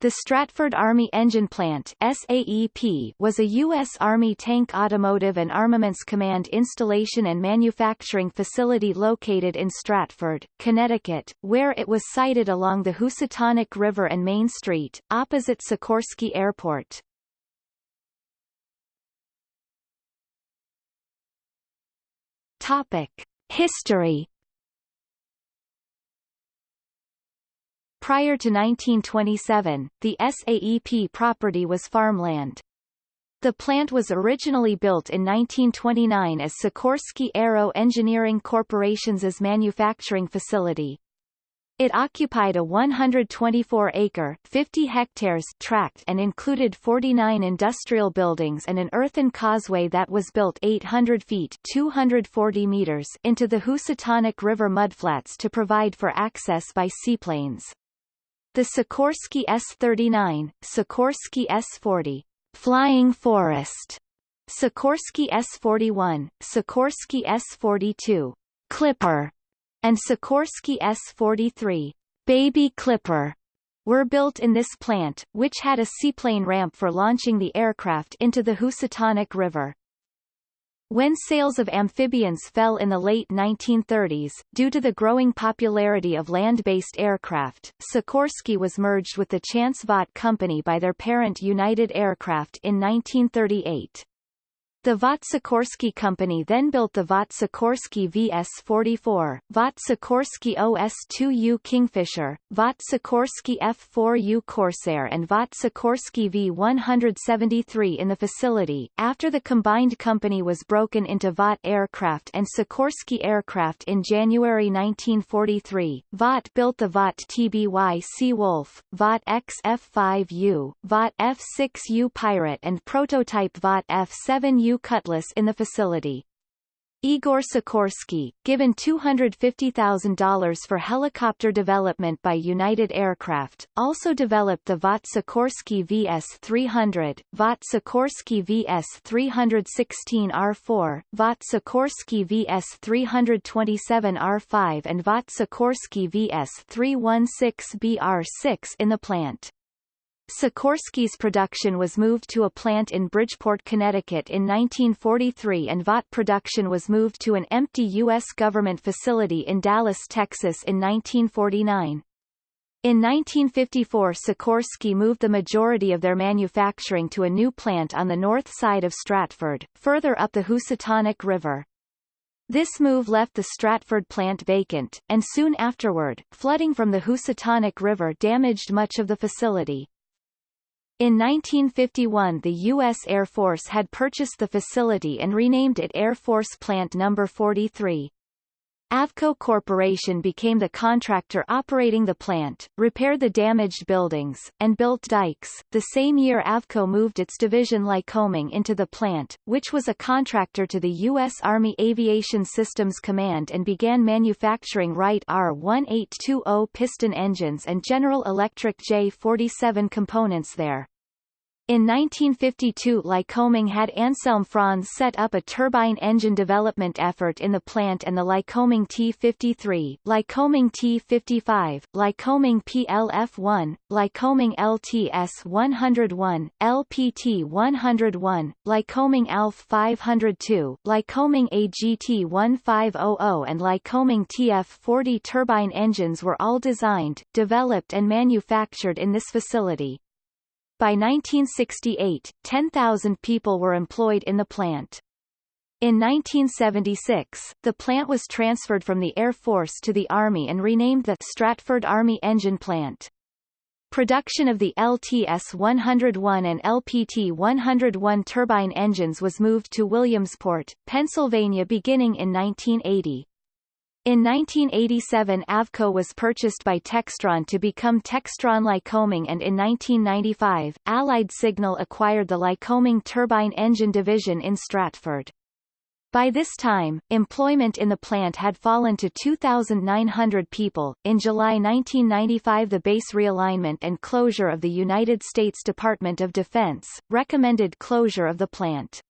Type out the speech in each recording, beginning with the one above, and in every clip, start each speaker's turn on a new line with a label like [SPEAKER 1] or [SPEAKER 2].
[SPEAKER 1] The Stratford Army Engine Plant SAEP was a U.S. Army Tank Automotive and Armaments Command installation and manufacturing facility located in Stratford, Connecticut, where it was sited along the Housatonic River and Main Street, opposite Sikorsky Airport. Topic. History Prior to 1927, the SAEP property was farmland. The plant was originally built in 1929 as Sikorsky Aero Engineering Corporation's manufacturing facility. It occupied a 124-acre (50 hectares) tract and included 49 industrial buildings and an earthen causeway that was built 800 feet 240 meters into the Housatonic River mudflats to provide for access by seaplanes. The Sikorsky S-39, Sikorsky S-40, Flying Forest, Sikorsky S-41, Sikorsky S-42, Clipper, and Sikorsky S-43, Baby Clipper, were built in this plant, which had a seaplane ramp for launching the aircraft into the Housatonic River. When sales of amphibians fell in the late 1930s, due to the growing popularity of land-based aircraft, Sikorsky was merged with the Chance Vought Company by their parent United Aircraft in 1938. The Vought Sikorsky Company then built the Vought Sikorsky VS-44, Vought Sikorsky OS-2U Kingfisher, Vought Sikorsky F-4U Corsair and Vought Sikorsky V-173 in the facility. After the combined company was broken into Vought Aircraft and Sikorsky Aircraft in January 1943, Vought built the Vought TBY Seawolf, Vought XF-5U, Vought F-6U Pirate and prototype Vought F-7U Cutlass in the facility. Igor Sikorsky, given $250,000 for helicopter development by United Aircraft, also developed the Vought Sikorsky VS-300, Vought Sikorsky VS-316R4, Vought Sikorsky VS-327R5 and Vought Sikorsky VS-316BR6 in the plant. Sikorsky's production was moved to a plant in Bridgeport, Connecticut in 1943 and Vought production was moved to an empty U.S. government facility in Dallas, Texas in 1949. In 1954 Sikorsky moved the majority of their manufacturing to a new plant on the north side of Stratford, further up the Housatonic River. This move left the Stratford plant vacant, and soon afterward, flooding from the Housatonic River damaged much of the facility. In 1951 the U.S. Air Force had purchased the facility and renamed it Air Force Plant No. 43. Avco Corporation became the contractor operating the plant, repaired the damaged buildings, and built dikes. The same year Avco moved its division Lycoming into the plant, which was a contractor to the U.S. Army Aviation Systems Command and began manufacturing Wright R-1820 piston engines and General Electric J-47 components there. In 1952 Lycoming had Anselm Franz set up a turbine engine development effort in the plant and the Lycoming T-53, Lycoming T-55, Lycoming PLF-1, Lycoming LTS-101, LPT-101, Lycoming ALF-502, Lycoming AGT-1500 and Lycoming TF-40 turbine engines were all designed, developed and manufactured in this facility. By 1968, 10,000 people were employed in the plant. In 1976, the plant was transferred from the Air Force to the Army and renamed the Stratford Army Engine Plant. Production of the LTS-101 and LPT-101 turbine engines was moved to Williamsport, Pennsylvania beginning in 1980. In 1987 Avco was purchased by Textron to become Textron Lycoming and in 1995, Allied Signal acquired the Lycoming turbine engine division in Stratford. By this time, employment in the plant had fallen to 2,900 people. In July 1995, the base realignment and closure of the United States Department of Defense recommended closure of the plant.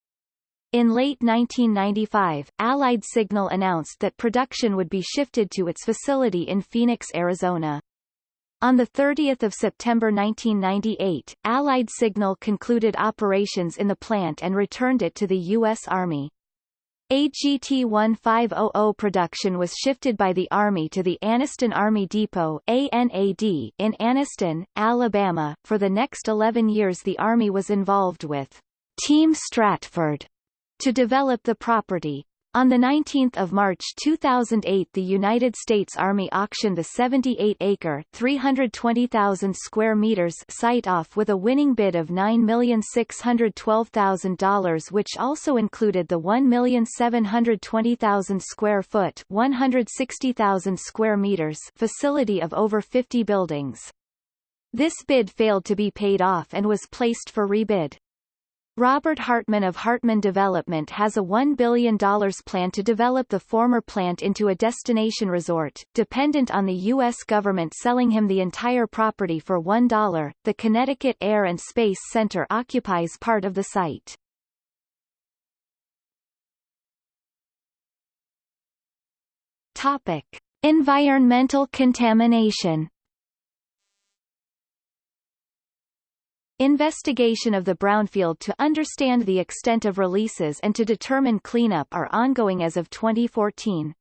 [SPEAKER 1] In late 1995, Allied Signal announced that production would be shifted to its facility in Phoenix, Arizona. On 30 September 1998, Allied Signal concluded operations in the plant and returned it to the U.S. Army. AGT-1500 production was shifted by the Army to the Anniston Army Depot ANAD in Anniston, Alabama. For the next 11 years the Army was involved with Team Stratford to develop the property. On 19 March 2008 the United States Army auctioned the 78-acre (320,000 square meters site off with a winning bid of $9,612,000 which also included the 1,720,000 square foot 160,000 square meters facility of over 50 buildings. This bid failed to be paid off and was placed for rebid. Robert Hartman of Hartman Development has a $1 billion plan to develop the former plant into a destination resort, dependent on the U.S. government selling him the entire property for $1. The Connecticut Air and Space Center occupies part of the site. Topic. Environmental contamination Investigation of the brownfield to understand the extent of releases and to determine cleanup are ongoing as of 2014.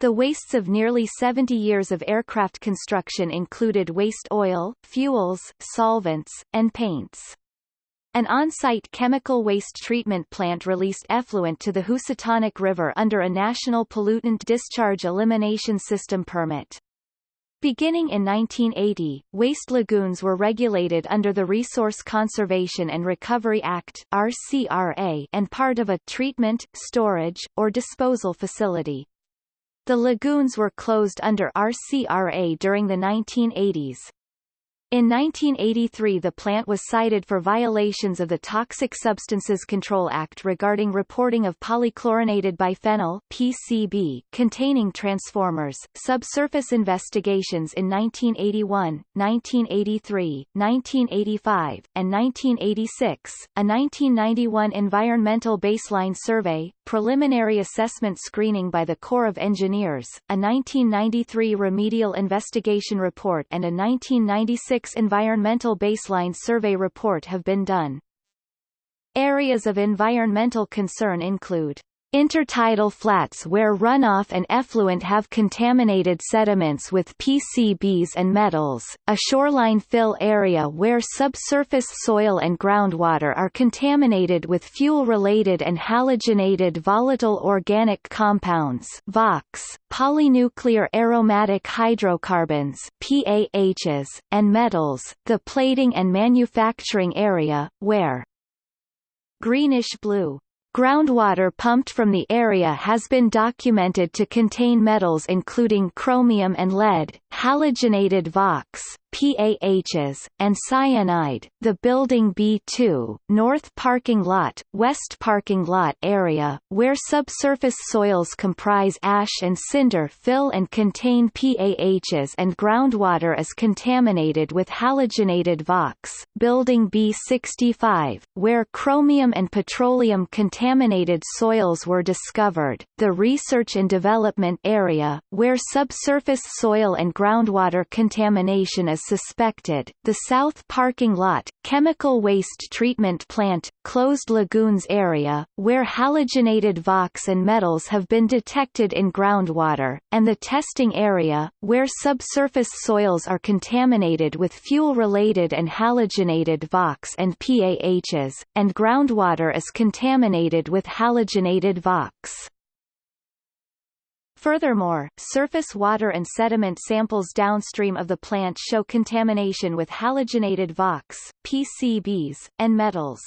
[SPEAKER 1] The wastes of nearly 70 years of aircraft construction included waste oil, fuels, solvents, and paints. An on-site chemical waste treatment plant released effluent to the Housatonic River under a National Pollutant Discharge Elimination System permit. Beginning in 1980, waste lagoons were regulated under the Resource Conservation and Recovery Act RCRA and part of a treatment, storage, or disposal facility. The lagoons were closed under RCRA during the 1980s. In 1983 the plant was cited for violations of the Toxic Substances Control Act regarding reporting of polychlorinated biphenyl PCB containing transformers. Subsurface investigations in 1981, 1983, 1985, and 1986, a 1991 environmental baseline survey, preliminary assessment screening by the Corps of Engineers, a 1993 remedial investigation report and a 1996 environmental baseline survey report have been done. Areas of environmental concern include Intertidal flats where runoff and effluent have contaminated sediments with PCBs and metals, a shoreline fill area where subsurface soil and groundwater are contaminated with fuel-related and halogenated volatile organic compounds VOCs, polynuclear aromatic hydrocarbons PAHs, and metals, the plating and manufacturing area, where greenish-blue Groundwater pumped from the area has been documented to contain metals including chromium and lead, halogenated VOCs, PAHs, and cyanide. The Building B2, North Parking Lot, West Parking Lot area, where subsurface soils comprise ash and cinder fill and contain PAHs and groundwater is contaminated with halogenated VOCs. Building B65, where chromium and petroleum contaminated soils were discovered. The Research and Development area, where subsurface soil and groundwater contamination is suspected, the South Parking Lot, Chemical Waste Treatment Plant, Closed Lagoons area, where halogenated VOCs and metals have been detected in groundwater, and the testing area, where subsurface soils are contaminated with fuel-related and halogenated VOCs and PAHs, and groundwater is contaminated with halogenated VOCs. Furthermore, surface water and sediment samples downstream of the plant show contamination with halogenated VOCs, PCBs, and metals.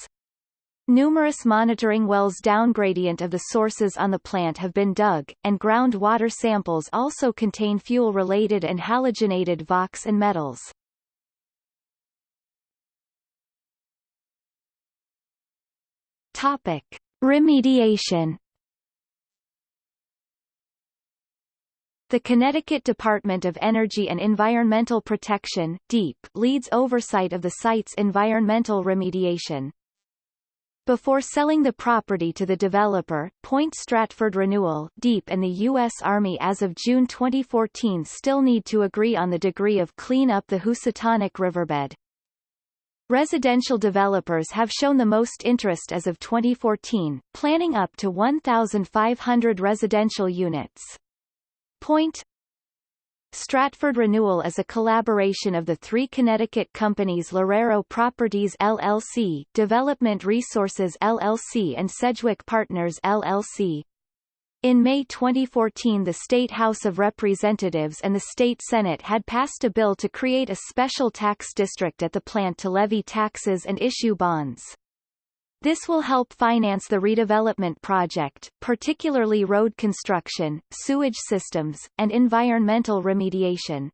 [SPEAKER 1] Numerous monitoring wells downgradient of the sources on the plant have been dug, and groundwater samples also contain fuel-related and halogenated VOCs and metals. Topic. Remediation The Connecticut Department of Energy and Environmental Protection DEEP leads oversight of the site's environmental remediation. Before selling the property to the developer, Point Stratford Renewal Deep and the U.S. Army as of June 2014 still need to agree on the degree of clean up the Housatonic riverbed. Residential developers have shown the most interest as of 2014, planning up to 1,500 residential units. Point Stratford Renewal is a collaboration of the three Connecticut companies Loureiro Properties LLC, Development Resources LLC and Sedgwick Partners LLC. In May 2014 the State House of Representatives and the State Senate had passed a bill to create a special tax district at the plant to levy taxes and issue bonds. This will help finance the redevelopment project, particularly road construction, sewage systems, and environmental remediation.